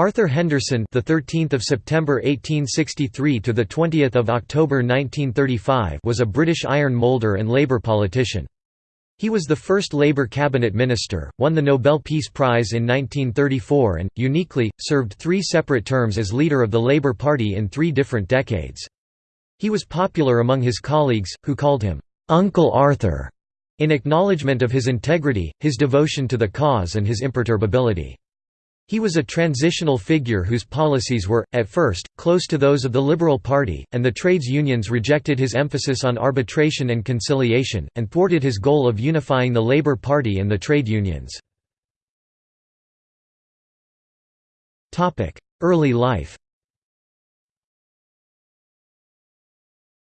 Arthur Henderson, the 13th of September 1863 to the 20th of October 1935, was a British iron moulder and Labour politician. He was the first Labour cabinet minister, won the Nobel Peace Prize in 1934 and, uniquely, served three separate terms as leader of the Labour Party in three different decades. He was popular among his colleagues, who called him, "'Uncle Arthur' in acknowledgement of his integrity, his devotion to the cause and his imperturbability. He was a transitional figure whose policies were, at first, close to those of the Liberal Party, and the trades unions rejected his emphasis on arbitration and conciliation, and thwarted his goal of unifying the Labour Party and the trade unions. Early life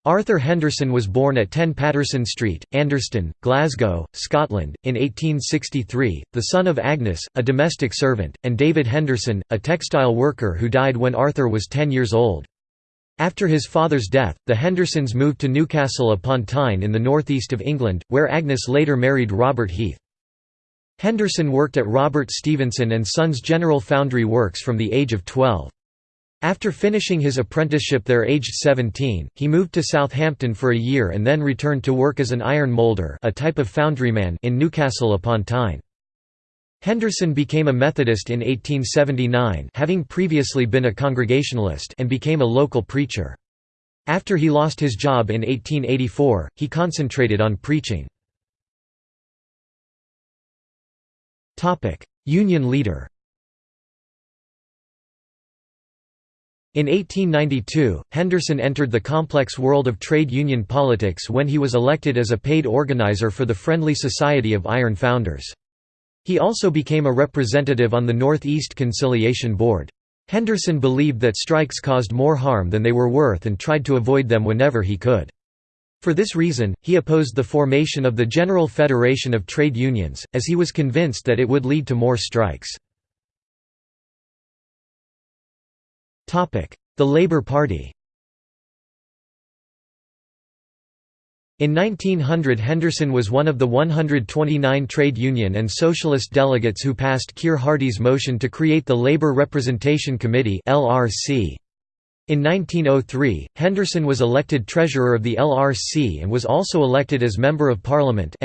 Arthur Henderson was born at 10 Patterson Street, Anderston, Glasgow, Scotland, in 1863, the son of Agnes, a domestic servant, and David Henderson, a textile worker who died when Arthur was 10 years old. After his father's death, the Hendersons moved to Newcastle upon Tyne in the northeast of England, where Agnes later married Robert Heath. Henderson worked at Robert Stevenson and Sons General Foundry Works from the age of 12. After finishing his apprenticeship there aged 17, he moved to Southampton for a year and then returned to work as an iron moulder a type of foundryman in Newcastle upon Tyne. Henderson became a Methodist in 1879 having previously been a Congregationalist and became a local preacher. After he lost his job in 1884, he concentrated on preaching. Union leader In 1892, Henderson entered the complex world of trade union politics when he was elected as a paid organizer for the Friendly Society of Iron Founders. He also became a representative on the Northeast Conciliation Board. Henderson believed that strikes caused more harm than they were worth and tried to avoid them whenever he could. For this reason, he opposed the formation of the General Federation of Trade Unions, as he was convinced that it would lead to more strikes. The Labour Party. In 1900 Henderson was one of the 129 trade union and socialist delegates who passed Keir Hardie's motion to create the Labour Representation Committee In 1903, Henderson was elected treasurer of the LRC and was also elected as Member of Parliament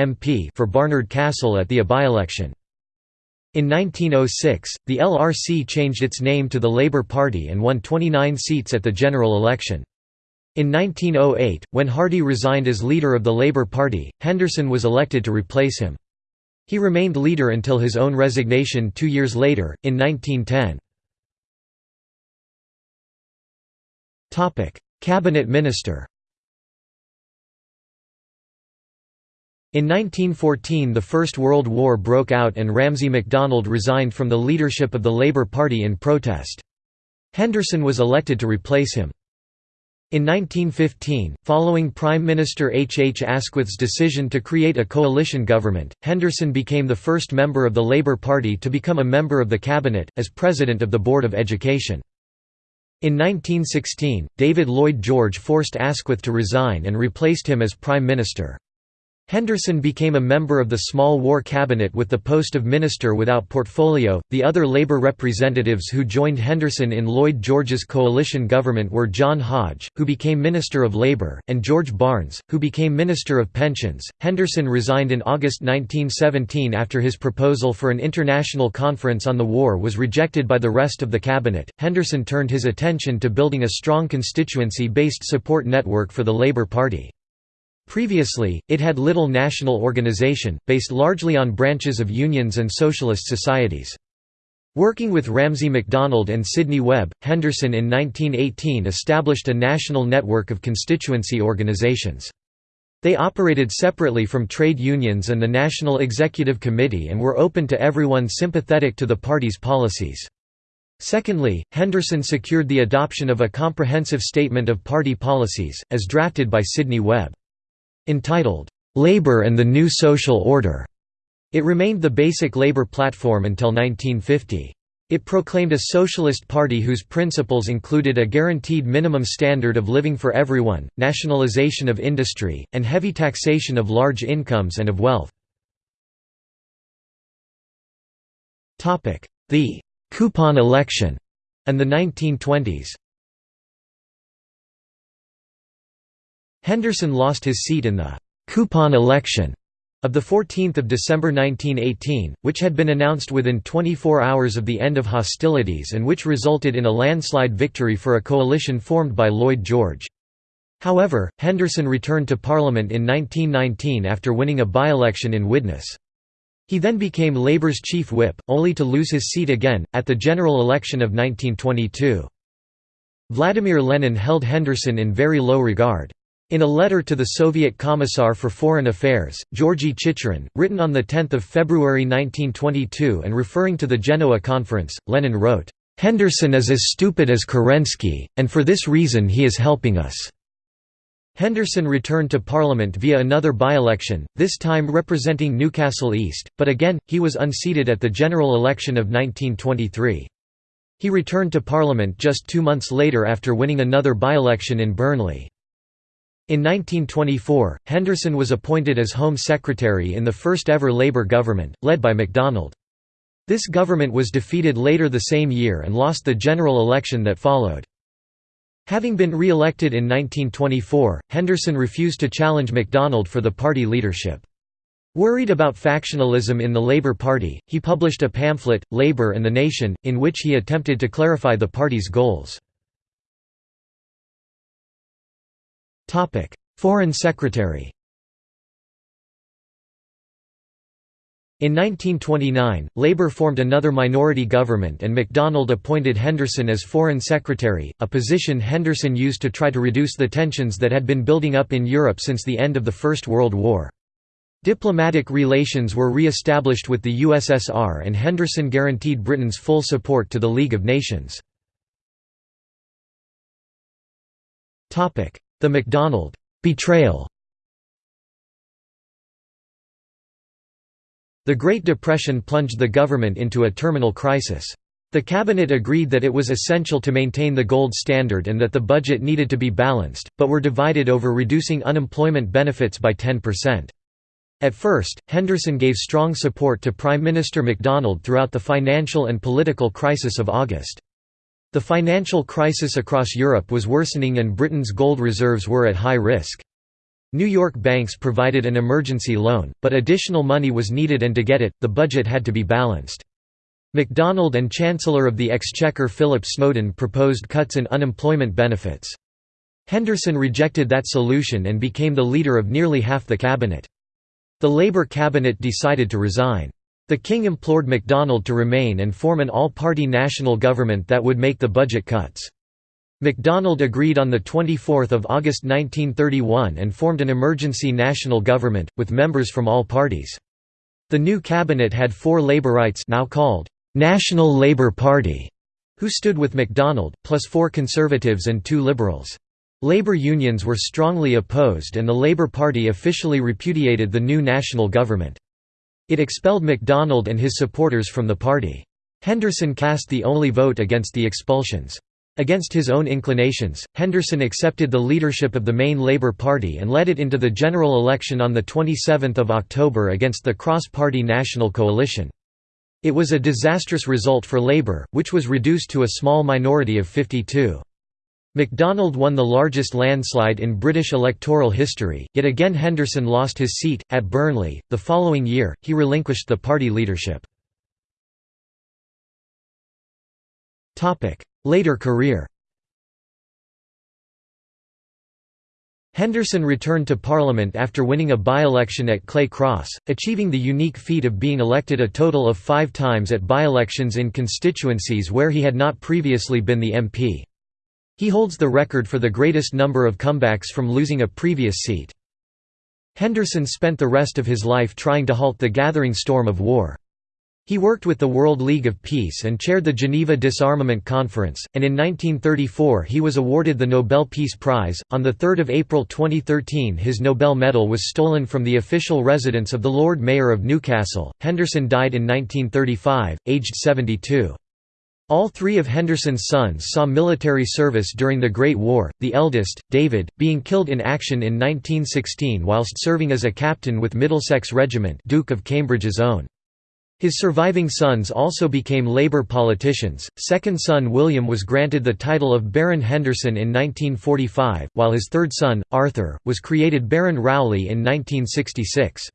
for Barnard Castle at the by-election. In 1906, the LRC changed its name to the Labour Party and won 29 seats at the general election. In 1908, when Hardie resigned as leader of the Labour Party, Henderson was elected to replace him. He remained leader until his own resignation two years later, in 1910. Cabinet minister In 1914 the First World War broke out and Ramsay MacDonald resigned from the leadership of the Labour Party in protest. Henderson was elected to replace him. In 1915, following Prime Minister H. H. Asquith's decision to create a coalition government, Henderson became the first member of the Labour Party to become a member of the cabinet, as President of the Board of Education. In 1916, David Lloyd George forced Asquith to resign and replaced him as Prime Minister. Henderson became a member of the small war cabinet with the post of minister without portfolio. The other Labour representatives who joined Henderson in Lloyd George's coalition government were John Hodge, who became Minister of Labour, and George Barnes, who became Minister of Pensions. Henderson resigned in August 1917 after his proposal for an international conference on the war was rejected by the rest of the cabinet. Henderson turned his attention to building a strong constituency based support network for the Labour Party. Previously, it had little national organization, based largely on branches of unions and socialist societies. Working with Ramsay MacDonald and Sidney Webb, Henderson in 1918 established a national network of constituency organizations. They operated separately from trade unions and the National Executive Committee and were open to everyone sympathetic to the party's policies. Secondly, Henderson secured the adoption of a comprehensive statement of party policies, as drafted by Sidney Webb. Entitled, "'Labor and the New Social Order' it remained the basic labor platform until 1950. It proclaimed a socialist party whose principles included a guaranteed minimum standard of living for everyone, nationalization of industry, and heavy taxation of large incomes and of wealth. The coupon election and the 1920s. Henderson lost his seat in the «coupon election» of 14 December 1918, which had been announced within 24 hours of the end of hostilities and which resulted in a landslide victory for a coalition formed by Lloyd George. However, Henderson returned to Parliament in 1919 after winning a by-election in Widnes. He then became Labour's chief whip, only to lose his seat again, at the general election of 1922. Vladimir Lenin held Henderson in very low regard. In a letter to the Soviet Commissar for Foreign Affairs, Georgy Chicherin, written on 10 February 1922 and referring to the Genoa Conference, Lenin wrote, "'Henderson is as stupid as Kerensky, and for this reason he is helping us.' Henderson returned to Parliament via another by-election, this time representing Newcastle East, but again, he was unseated at the general election of 1923. He returned to Parliament just two months later after winning another by-election in Burnley. In 1924, Henderson was appointed as Home Secretary in the first ever Labour government, led by MacDonald. This government was defeated later the same year and lost the general election that followed. Having been re-elected in 1924, Henderson refused to challenge MacDonald for the party leadership. Worried about factionalism in the Labour Party, he published a pamphlet, Labour and the Nation, in which he attempted to clarify the party's goals. Foreign Secretary In 1929, Labour formed another minority government and MacDonald appointed Henderson as Foreign Secretary, a position Henderson used to try to reduce the tensions that had been building up in Europe since the end of the First World War. Diplomatic relations were re-established with the USSR and Henderson guaranteed Britain's full support to the League of Nations. The MacDonald betrayal The Great Depression plunged the government into a terminal crisis. The cabinet agreed that it was essential to maintain the gold standard and that the budget needed to be balanced, but were divided over reducing unemployment benefits by 10%. At first, Henderson gave strong support to Prime Minister MacDonald throughout the financial and political crisis of August. The financial crisis across Europe was worsening and Britain's gold reserves were at high risk. New York banks provided an emergency loan, but additional money was needed and to get it, the budget had to be balanced. MacDonald and Chancellor of the Exchequer Philip Snowden proposed cuts in unemployment benefits. Henderson rejected that solution and became the leader of nearly half the cabinet. The Labour cabinet decided to resign. The king implored MacDonald to remain and form an all-party national government that would make the budget cuts. MacDonald agreed on 24 August 1931 and formed an emergency national government, with members from all parties. The new cabinet had four Labourites now called «National Labour Party», who stood with MacDonald, plus four Conservatives and two Liberals. Labour unions were strongly opposed and the Labour Party officially repudiated the new national government. It expelled MacDonald and his supporters from the party. Henderson cast the only vote against the expulsions. Against his own inclinations, Henderson accepted the leadership of the main Labour Party and led it into the general election on 27 October against the cross-party National Coalition. It was a disastrous result for Labour, which was reduced to a small minority of 52. MacDonald won the largest landslide in British electoral history, yet again Henderson lost his seat, at Burnley. The following year, he relinquished the party leadership. Later career Henderson returned to Parliament after winning a by-election at Clay Cross, achieving the unique feat of being elected a total of five times at by-elections in constituencies where he had not previously been the MP. He holds the record for the greatest number of comebacks from losing a previous seat. Henderson spent the rest of his life trying to halt the gathering storm of war. He worked with the World League of Peace and chaired the Geneva Disarmament Conference, and in 1934 he was awarded the Nobel Peace Prize. On 3 April 2013, his Nobel medal was stolen from the official residence of the Lord Mayor of Newcastle. Henderson died in 1935, aged 72. All three of Henderson's sons saw military service during the Great War, the eldest, David, being killed in action in 1916 whilst serving as a captain with Middlesex Regiment Duke of Cambridge's own. His surviving sons also became Labour politicians. Second son William was granted the title of Baron Henderson in 1945, while his third son, Arthur, was created Baron Rowley in 1966.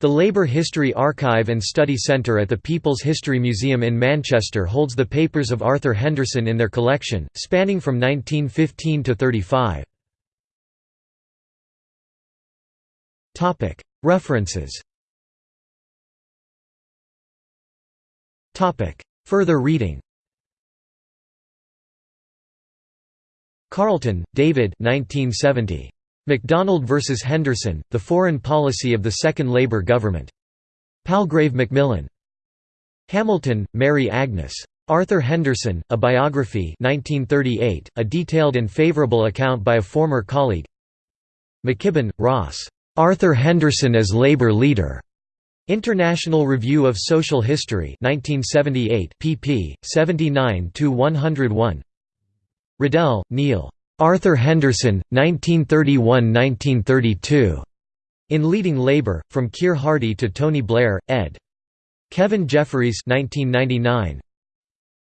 The Labour History Archive and Study Centre at the People's History Museum in Manchester holds the papers of Arthur Henderson in their collection, spanning from 1915 to 35. References Further reading Carlton, David 1970. MacDonald vs. Henderson, The Foreign Policy of the Second Labour Government. Palgrave Macmillan. Hamilton, Mary Agnes. Arthur Henderson, A Biography 1938, a detailed and favourable account by a former colleague McKibbin, Ross. Arthur Henderson as Labour Leader. International Review of Social History 1978 pp. 79–101 Riddell, Neil. Arthur Henderson, 1931–1932. In Leading Labour, From Keir Hardie to Tony Blair, ed. Kevin Jefferys 1999.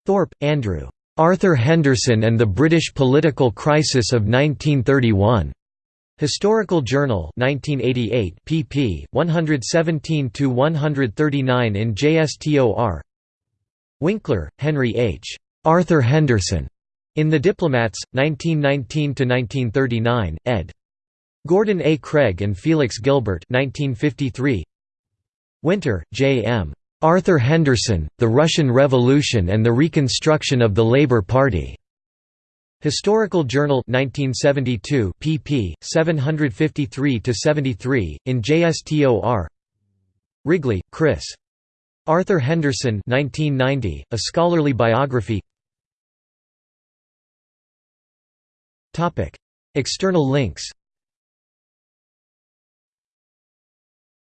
Thorpe, Andrew. Arthur Henderson and the British Political Crisis of 1931. Historical Journal 1988 pp 117–139 in JSTOR Winkler, Henry H. Arthur Henderson in The Diplomats 1919 to 1939 ed Gordon A Craig and Felix Gilbert 1953 Winter, J. M. Arthur Henderson, The Russian Revolution and the Reconstruction of the Labour Party. Historical Journal 1972 pp 753 to 73 in JSTOR Wrigley, Chris. Arthur Henderson 1990 A Scholarly Biography External links.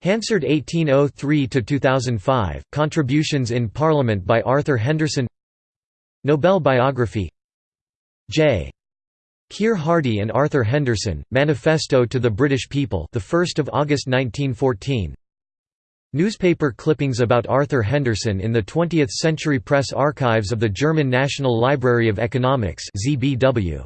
Hansard 1803 to 2005 Contributions in Parliament by Arthur Henderson. Nobel biography. J. Keir Hardie and Arthur Henderson, Manifesto to the British People the 1st of August 1914 Newspaper clippings about Arthur Henderson in the 20th Century Press Archives of the German National Library of Economics ZBW